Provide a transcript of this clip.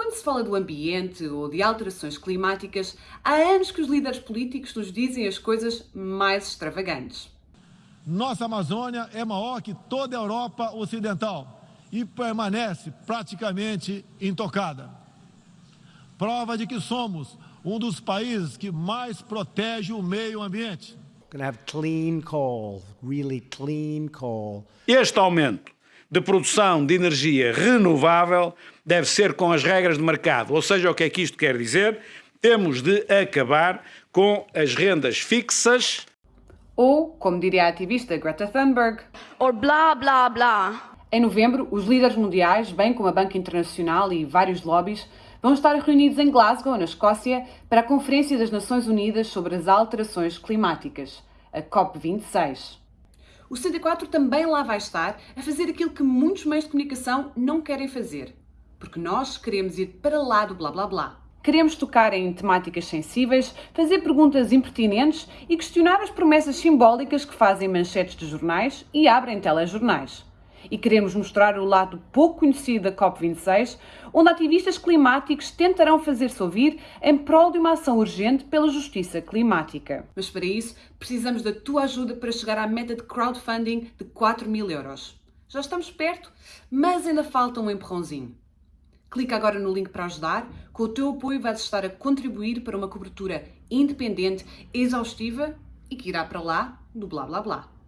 Quando se fala do ambiente ou de alterações climáticas, há anos que os líderes políticos nos dizem as coisas mais extravagantes. Nossa Amazônia é maior que toda a Europa Ocidental e permanece praticamente intocada. Prova de que somos um dos países que mais protege o meio ambiente. Clean coal, really clean coal. Este aumento de produção de energia renovável deve ser com as regras de mercado. Ou seja, o que é que isto quer dizer? Temos de acabar com as rendas fixas. Ou, como diria a ativista Greta Thunberg, or blá blá blá. Em novembro, os líderes mundiais, bem como a Banca Internacional e vários lobbies, vão estar reunidos em Glasgow, na Escócia, para a Conferência das Nações Unidas sobre as Alterações Climáticas, a COP26. O 64 também lá vai estar a fazer aquilo que muitos meios de comunicação não querem fazer. Porque nós queremos ir para lá do blá blá blá. Queremos tocar em temáticas sensíveis, fazer perguntas impertinentes e questionar as promessas simbólicas que fazem manchetes de jornais e abrem telejornais e queremos mostrar o lado pouco conhecido da COP26, onde ativistas climáticos tentarão fazer-se ouvir em prol de uma ação urgente pela justiça climática. Mas para isso, precisamos da tua ajuda para chegar à meta de crowdfunding de 4 mil euros. Já estamos perto, mas ainda falta um empurrãozinho. Clica agora no link para ajudar. Com o teu apoio vais estar a contribuir para uma cobertura independente, exaustiva e que irá para lá do blá blá blá.